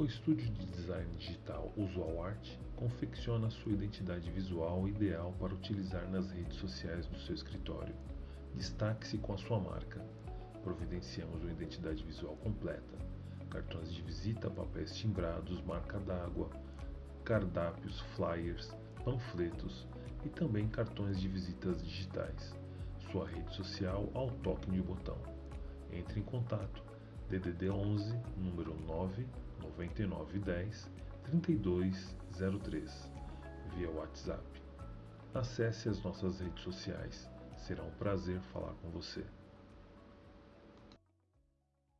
O estúdio de design digital Usual Art confecciona sua identidade visual ideal para utilizar nas redes sociais do seu escritório. Destaque-se com a sua marca. Providenciamos uma identidade visual completa: cartões de visita, papéis timbrados, marca d'água, cardápios, flyers, panfletos e também cartões de visitas digitais. Sua rede social ao toque de botão. Entre em contato DDD 11 número 9 9910 3203 via WhatsApp. Acesse as nossas redes sociais. Será um prazer falar com você.